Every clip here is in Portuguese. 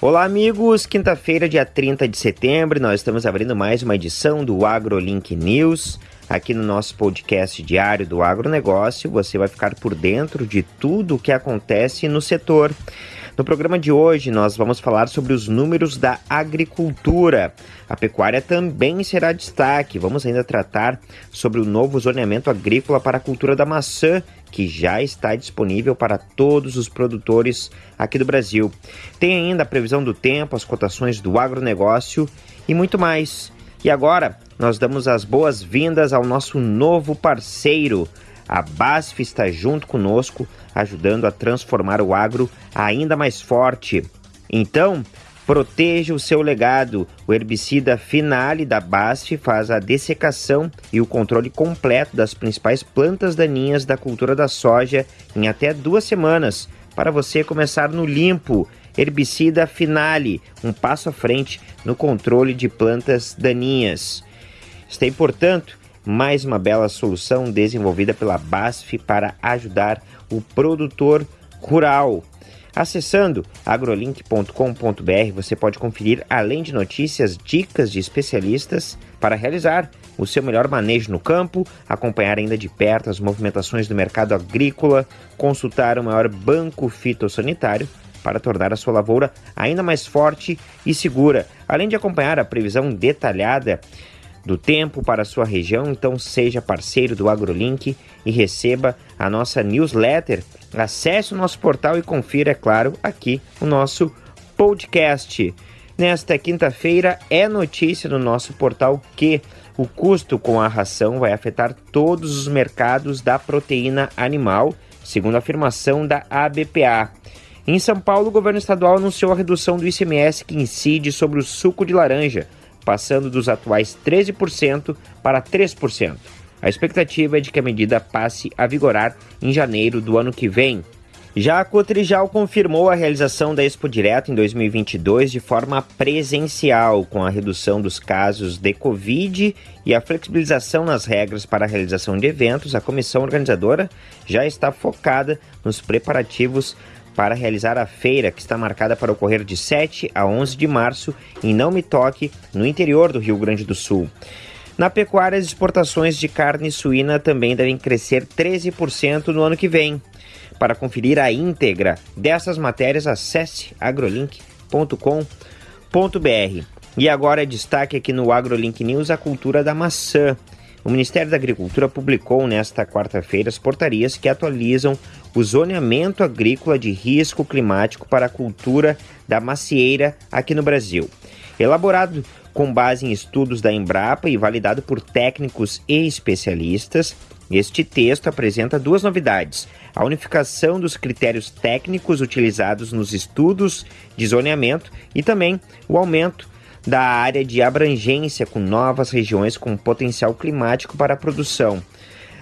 Olá, amigos! Quinta-feira, dia 30 de setembro, nós estamos abrindo mais uma edição do AgroLink News. Aqui no nosso podcast diário do agronegócio, você vai ficar por dentro de tudo o que acontece no setor. No programa de hoje, nós vamos falar sobre os números da agricultura. A pecuária também será destaque. Vamos ainda tratar sobre o novo zoneamento agrícola para a cultura da maçã que já está disponível para todos os produtores aqui do Brasil. Tem ainda a previsão do tempo, as cotações do agronegócio e muito mais. E agora nós damos as boas-vindas ao nosso novo parceiro. A BASF está junto conosco, ajudando a transformar o agro ainda mais forte. Então, Proteja o seu legado. O herbicida Finale da BASF faz a dessecação e o controle completo das principais plantas daninhas da cultura da soja em até duas semanas, para você começar no limpo. Herbicida Finale, um passo à frente no controle de plantas daninhas. Está, portanto, mais uma bela solução desenvolvida pela BASF para ajudar o produtor rural. Acessando agrolink.com.br, você pode conferir, além de notícias, dicas de especialistas para realizar o seu melhor manejo no campo, acompanhar ainda de perto as movimentações do mercado agrícola, consultar o maior banco fitossanitário para tornar a sua lavoura ainda mais forte e segura, além de acompanhar a previsão detalhada do tempo para sua região, então seja parceiro do AgroLink e receba a nossa newsletter. Acesse o nosso portal e confira, é claro, aqui o nosso podcast. Nesta quinta-feira é notícia no nosso portal que o custo com a ração vai afetar todos os mercados da proteína animal, segundo a afirmação da ABPA. Em São Paulo, o governo estadual anunciou a redução do ICMS que incide sobre o suco de laranja passando dos atuais 13% para 3%. A expectativa é de que a medida passe a vigorar em janeiro do ano que vem. Já a Cotrijal confirmou a realização da Expo Direto em 2022 de forma presencial, com a redução dos casos de Covid e a flexibilização nas regras para a realização de eventos. A comissão organizadora já está focada nos preparativos para realizar a feira que está marcada para ocorrer de 7 a 11 de março em Não Me Toque, no interior do Rio Grande do Sul. Na pecuária, as exportações de carne suína também devem crescer 13% no ano que vem. Para conferir a íntegra dessas matérias, acesse agrolink.com.br. E agora destaque aqui no AgroLink News a cultura da maçã. O Ministério da Agricultura publicou nesta quarta-feira as portarias que atualizam o zoneamento agrícola de risco climático para a cultura da macieira aqui no Brasil. Elaborado com base em estudos da Embrapa e validado por técnicos e especialistas, este texto apresenta duas novidades: a unificação dos critérios técnicos utilizados nos estudos de zoneamento e também o aumento da área de abrangência com novas regiões com potencial climático para a produção.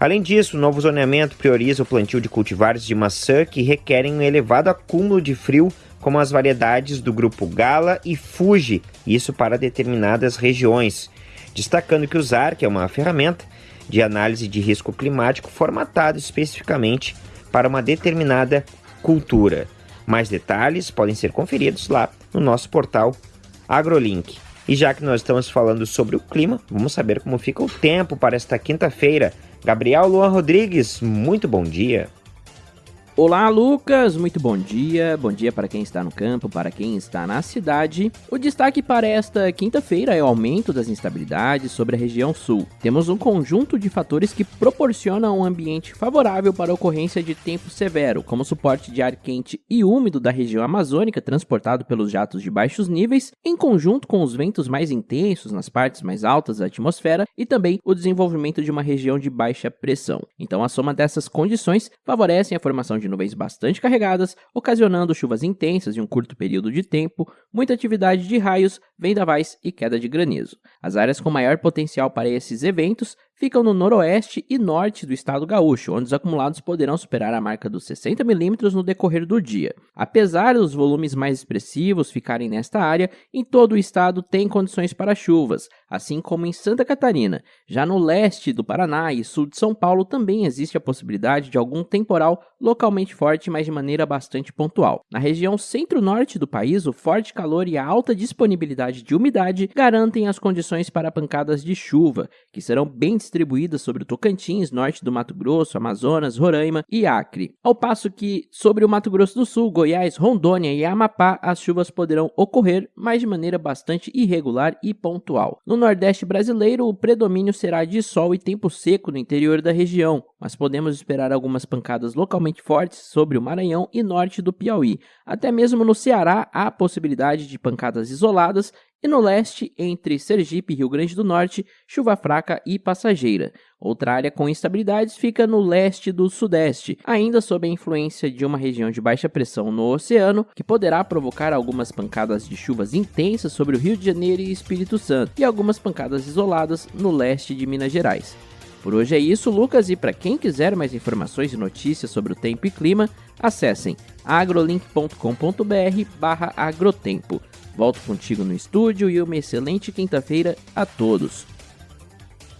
Além disso, o novo zoneamento prioriza o plantio de cultivares de maçã que requerem um elevado acúmulo de frio, como as variedades do grupo Gala e Fuji, isso para determinadas regiões. Destacando que o ZARC é uma ferramenta de análise de risco climático formatada especificamente para uma determinada cultura. Mais detalhes podem ser conferidos lá no nosso portal AgroLink. E já que nós estamos falando sobre o clima, vamos saber como fica o tempo para esta quinta-feira. Gabriel Luan Rodrigues, muito bom dia. Olá, Lucas! Muito bom dia. Bom dia para quem está no campo, para quem está na cidade. O destaque para esta quinta-feira é o aumento das instabilidades sobre a região sul. Temos um conjunto de fatores que proporcionam um ambiente favorável para a ocorrência de tempo severo, como suporte de ar quente e úmido da região amazônica transportado pelos jatos de baixos níveis, em conjunto com os ventos mais intensos nas partes mais altas da atmosfera e também o desenvolvimento de uma região de baixa pressão. Então, a soma dessas condições favorecem a formação de nuvens bastante carregadas, ocasionando chuvas intensas em um curto período de tempo, muita atividade de raios, vendavais e queda de granizo. As áreas com maior potencial para esses eventos ficam no noroeste e norte do estado gaúcho, onde os acumulados poderão superar a marca dos 60 milímetros no decorrer do dia. Apesar dos volumes mais expressivos ficarem nesta área, em todo o estado tem condições para chuvas, assim como em Santa Catarina. Já no leste do Paraná e sul de São Paulo também existe a possibilidade de algum temporal localmente forte, mas de maneira bastante pontual. Na região centro-norte do país, o forte calor e a alta disponibilidade de umidade garantem as condições para pancadas de chuva, que serão bem distribuídas sobre o Tocantins, norte do Mato Grosso, Amazonas, Roraima e Acre. Ao passo que sobre o Mato Grosso do Sul, Goiás, Rondônia e Amapá, as chuvas poderão ocorrer, mas de maneira bastante irregular e pontual. No Nordeste brasileiro, o predomínio será de sol e tempo seco no interior da região, mas podemos esperar algumas pancadas localmente fortes sobre o Maranhão e norte do Piauí. Até mesmo no Ceará há possibilidade de pancadas isoladas e no leste, entre Sergipe e Rio Grande do Norte, chuva fraca e passageira. Outra área com instabilidades fica no leste do sudeste, ainda sob a influência de uma região de baixa pressão no oceano, que poderá provocar algumas pancadas de chuvas intensas sobre o Rio de Janeiro e Espírito Santo, e algumas pancadas isoladas no leste de Minas Gerais. Por hoje é isso, Lucas, e para quem quiser mais informações e notícias sobre o tempo e clima, acessem agrolink.com.br/agrotempo. Volto contigo no estúdio e uma excelente quinta-feira a todos.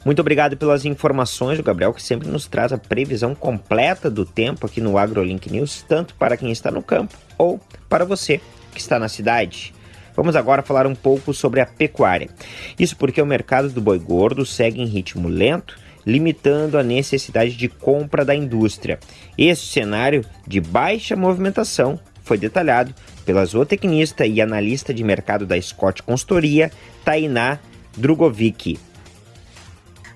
Muito obrigado pelas informações, o Gabriel, que sempre nos traz a previsão completa do tempo aqui no AgroLink News, tanto para quem está no campo ou para você que está na cidade. Vamos agora falar um pouco sobre a pecuária. Isso porque o mercado do boi gordo segue em ritmo lento, limitando a necessidade de compra da indústria. Esse cenário de baixa movimentação foi detalhado pela zootecnista e analista de mercado da Scott Consultoria, Tainá Drugovic.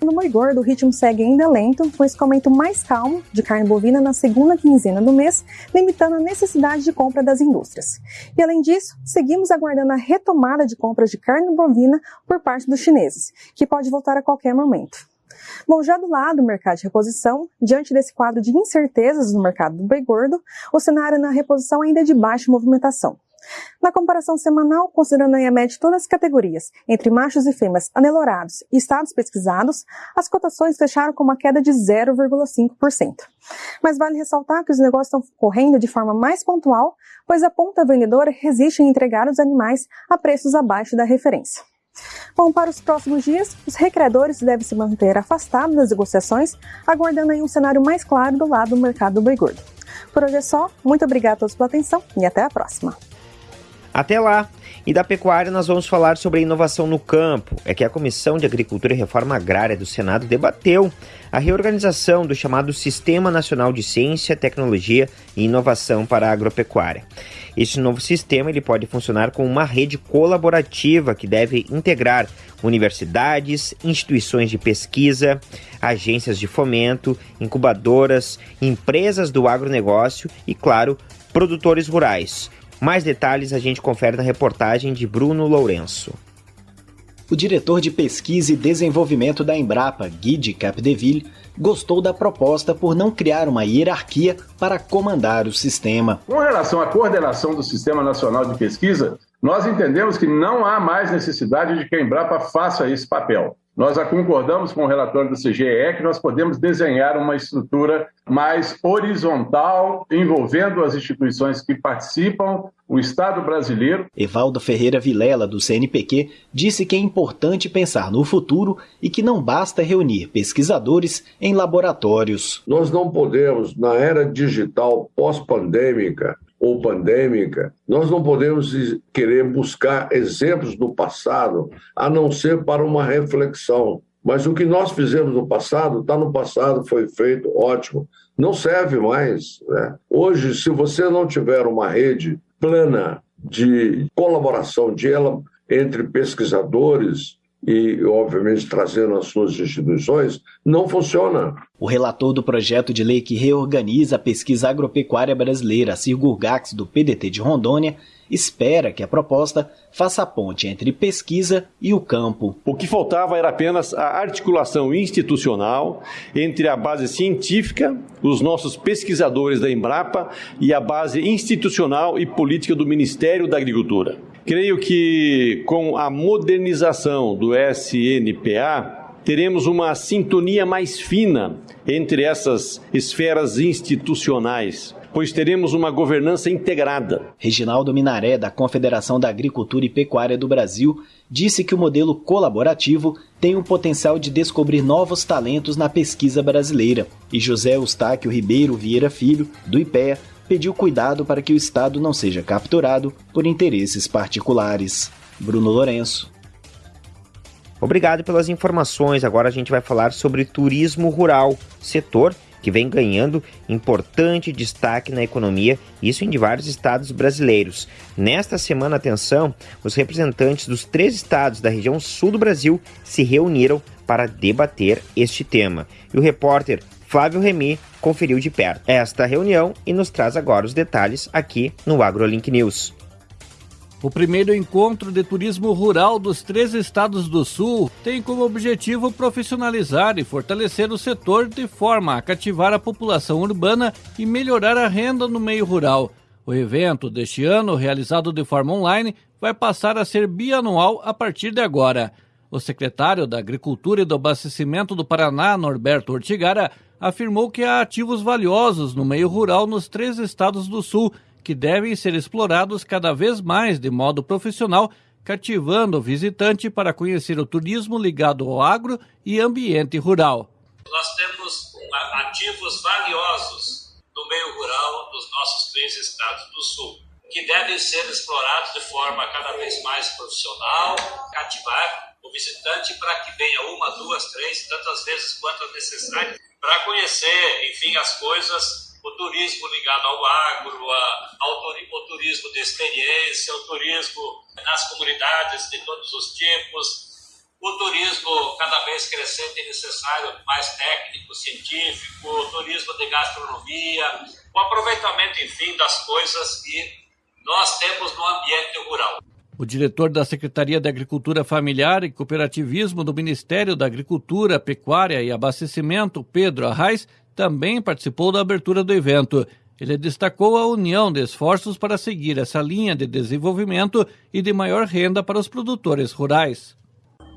No boi gordo, o ritmo segue ainda lento, com escoamento mais calmo de carne bovina na segunda quinzena do mês, limitando a necessidade de compra das indústrias. E além disso, seguimos aguardando a retomada de compras de carne bovina por parte dos chineses, que pode voltar a qualquer momento. Bom, já do lado do mercado de reposição, diante desse quadro de incertezas no mercado do boi gordo, o cenário na reposição ainda é de baixa movimentação. Na comparação semanal, considerando a média de todas as categorias, entre machos e fêmeas anelorados e estados pesquisados, as cotações fecharam com uma queda de 0,5%. Mas vale ressaltar que os negócios estão correndo de forma mais pontual, pois a ponta vendedora resiste em entregar os animais a preços abaixo da referência. Bom, para os próximos dias, os recreadores devem se manter afastados das negociações, aguardando aí um cenário mais claro do lado do mercado do boi gordo. Por hoje é só, muito obrigado a todos pela atenção e até a próxima. Até lá! E da pecuária nós vamos falar sobre a inovação no campo. É que a Comissão de Agricultura e Reforma Agrária do Senado debateu a reorganização do chamado Sistema Nacional de Ciência, Tecnologia e Inovação para a Agropecuária. Este novo sistema ele pode funcionar como uma rede colaborativa que deve integrar universidades, instituições de pesquisa, agências de fomento, incubadoras, empresas do agronegócio e, claro, produtores rurais. Mais detalhes a gente confere na reportagem de Bruno Lourenço. O diretor de pesquisa e desenvolvimento da Embrapa, Guy Capdeville, gostou da proposta por não criar uma hierarquia para comandar o sistema. Com relação à coordenação do Sistema Nacional de Pesquisa, nós entendemos que não há mais necessidade de que a Embrapa faça esse papel. Nós já concordamos com o relatório do CGE que nós podemos desenhar uma estrutura mais horizontal, envolvendo as instituições que participam, o Estado brasileiro. Evaldo Ferreira Vilela, do CNPq, disse que é importante pensar no futuro e que não basta reunir pesquisadores em laboratórios. Nós não podemos, na era digital pós-pandêmica, ou pandêmica, nós não podemos querer buscar exemplos do passado, a não ser para uma reflexão. Mas o que nós fizemos no passado, está no passado, foi feito, ótimo. Não serve mais. Né? Hoje, se você não tiver uma rede plana de colaboração de ela entre pesquisadores, e, obviamente, trazendo as suas instituições, não funciona. O relator do projeto de lei que reorganiza a pesquisa agropecuária brasileira, Cirgurgax, do PDT de Rondônia, espera que a proposta faça a ponte entre pesquisa e o campo. O que faltava era apenas a articulação institucional entre a base científica, os nossos pesquisadores da Embrapa e a base institucional e política do Ministério da Agricultura. Creio que com a modernização do SNPA, teremos uma sintonia mais fina entre essas esferas institucionais pois teremos uma governança integrada. Reginaldo Minaré, da Confederação da Agricultura e Pecuária do Brasil, disse que o modelo colaborativo tem o potencial de descobrir novos talentos na pesquisa brasileira. E José Eustáquio Ribeiro Vieira Filho, do IPEA, pediu cuidado para que o Estado não seja capturado por interesses particulares. Bruno Lourenço. Obrigado pelas informações. Agora a gente vai falar sobre turismo rural, setor que vem ganhando importante destaque na economia, isso em vários estados brasileiros. Nesta semana, atenção, os representantes dos três estados da região sul do Brasil se reuniram para debater este tema. E o repórter Flávio Remy conferiu de perto esta reunião e nos traz agora os detalhes aqui no AgroLink News. O primeiro encontro de turismo rural dos três estados do Sul tem como objetivo profissionalizar e fortalecer o setor de forma a cativar a população urbana e melhorar a renda no meio rural. O evento deste ano, realizado de forma online, vai passar a ser bianual a partir de agora. O secretário da Agricultura e do Abastecimento do Paraná, Norberto Ortigara, afirmou que há ativos valiosos no meio rural nos três estados do Sul que devem ser explorados cada vez mais de modo profissional, cativando o visitante para conhecer o turismo ligado ao agro e ambiente rural. Nós temos ativos valiosos no meio rural dos nossos três estados do sul, que devem ser explorados de forma cada vez mais profissional, cativar o visitante para que venha uma, duas, três, tantas vezes quanto necessário, para conhecer, enfim, as coisas o turismo ligado ao agro, a, ao o turismo de experiência, o turismo nas comunidades de todos os tipos, o turismo cada vez crescente e necessário, mais técnico, científico, o turismo de gastronomia, o aproveitamento, enfim, das coisas que nós temos no ambiente rural. O diretor da Secretaria de Agricultura Familiar e Cooperativismo do Ministério da Agricultura, Pecuária e Abastecimento, Pedro Arraes, também participou da abertura do evento. Ele destacou a união de esforços para seguir essa linha de desenvolvimento e de maior renda para os produtores rurais.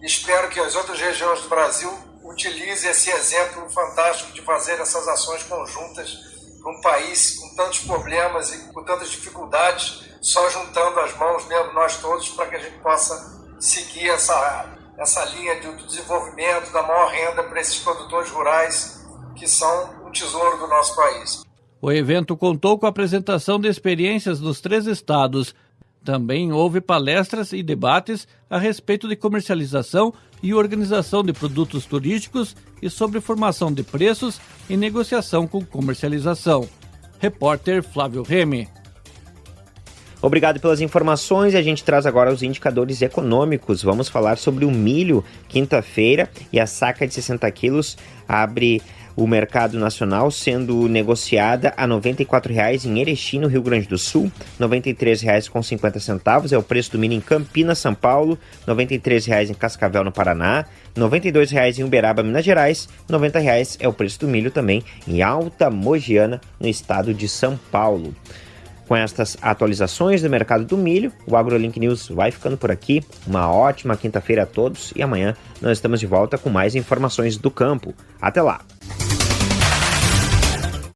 Espero que as outras regiões do Brasil utilizem esse exemplo fantástico de fazer essas ações conjuntas para um país com tantos problemas e com tantas dificuldades, só juntando as mãos, né, nós todos, para que a gente possa seguir essa, essa linha de desenvolvimento, da maior renda para esses produtores rurais que são o tesouro do nosso país. O evento contou com a apresentação de experiências dos três estados. Também houve palestras e debates a respeito de comercialização e organização de produtos turísticos e sobre formação de preços e negociação com comercialização. Repórter Flávio Remy. Obrigado pelas informações a gente traz agora os indicadores econômicos. Vamos falar sobre o milho, quinta-feira, e a saca de 60 quilos abre o mercado nacional sendo negociada a R$ 94,00 em Erechim, no Rio Grande do Sul, R$ 93,50 é o preço do milho em Campinas, São Paulo, R$ 93,00 em Cascavel, no Paraná, R$ 92,00 em Uberaba, Minas Gerais, R$ 90,00 é o preço do milho também em Alta Mogiana, no estado de São Paulo. Com estas atualizações do mercado do milho, o AgroLink News vai ficando por aqui. Uma ótima quinta-feira a todos e amanhã nós estamos de volta com mais informações do campo. Até lá!